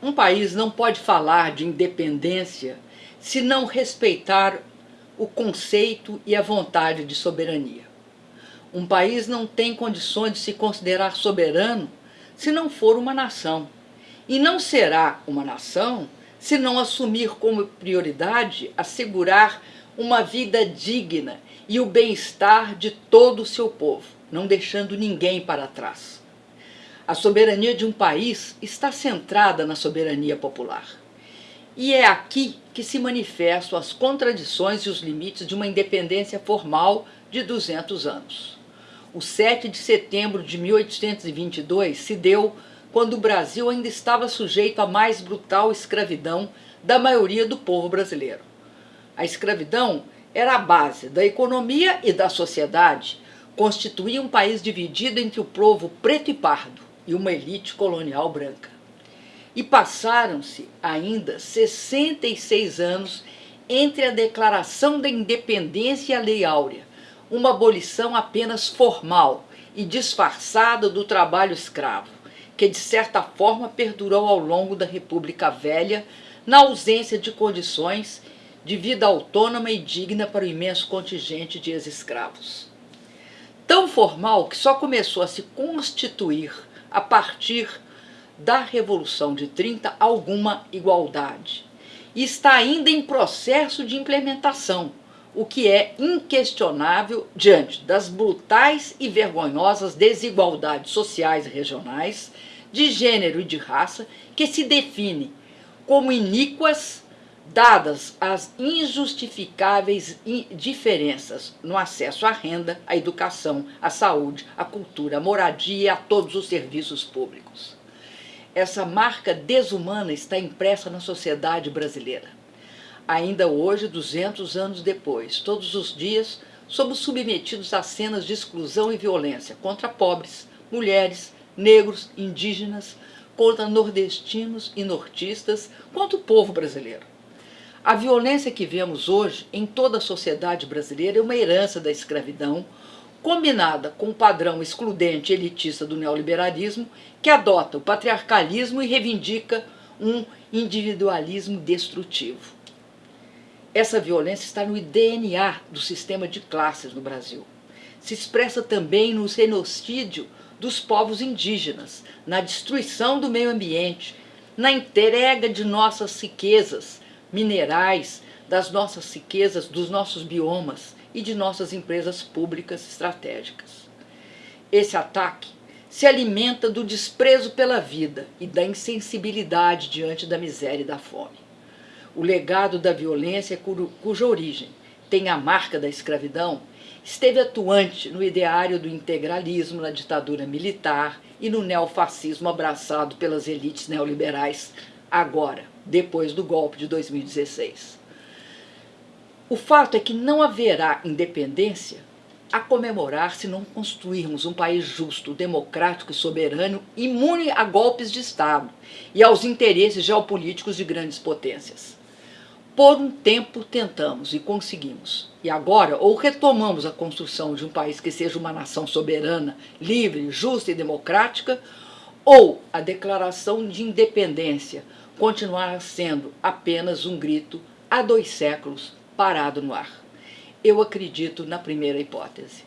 Um país não pode falar de independência se não respeitar o conceito e a vontade de soberania. Um país não tem condições de se considerar soberano se não for uma nação. E não será uma nação se não assumir como prioridade assegurar uma vida digna e o bem-estar de todo o seu povo, não deixando ninguém para trás. A soberania de um país está centrada na soberania popular. E é aqui que se manifestam as contradições e os limites de uma independência formal de 200 anos. O 7 de setembro de 1822 se deu quando o Brasil ainda estava sujeito à mais brutal escravidão da maioria do povo brasileiro. A escravidão era a base da economia e da sociedade, constituía um país dividido entre o povo preto e pardo e uma elite colonial branca. E passaram-se ainda 66 anos entre a declaração da independência e a Lei Áurea, uma abolição apenas formal e disfarçada do trabalho escravo, que de certa forma perdurou ao longo da República Velha, na ausência de condições de vida autônoma e digna para o imenso contingente de ex-escravos. Tão formal que só começou a se constituir a partir da Revolução de 30 alguma igualdade. E está ainda em processo de implementação, o que é inquestionável diante das brutais e vergonhosas desigualdades sociais e regionais, de gênero e de raça, que se define como iníquas dadas as injustificáveis diferenças no acesso à renda, à educação, à saúde, à cultura, à moradia e a todos os serviços públicos. Essa marca desumana está impressa na sociedade brasileira. Ainda hoje, 200 anos depois, todos os dias, somos submetidos a cenas de exclusão e violência contra pobres, mulheres, negros, indígenas, contra nordestinos e nortistas, contra o povo brasileiro. A violência que vemos hoje em toda a sociedade brasileira é uma herança da escravidão, combinada com o padrão excludente elitista do neoliberalismo, que adota o patriarcalismo e reivindica um individualismo destrutivo. Essa violência está no DNA do sistema de classes no Brasil. Se expressa também no genocídio dos povos indígenas, na destruição do meio ambiente, na entrega de nossas riquezas minerais, das nossas riquezas, dos nossos biomas e de nossas empresas públicas estratégicas. Esse ataque se alimenta do desprezo pela vida e da insensibilidade diante da miséria e da fome. O legado da violência cuja origem tem a marca da escravidão esteve atuante no ideário do integralismo na ditadura militar e no neofascismo abraçado pelas elites neoliberais agora, depois do golpe de 2016. O fato é que não haverá independência a comemorar se não construirmos um país justo, democrático e soberano, imune a golpes de Estado e aos interesses geopolíticos de grandes potências. Por um tempo tentamos e conseguimos. E agora, ou retomamos a construção de um país que seja uma nação soberana, livre, justa e democrática, ou a declaração de independência continuará sendo apenas um grito há dois séculos parado no ar. Eu acredito na primeira hipótese.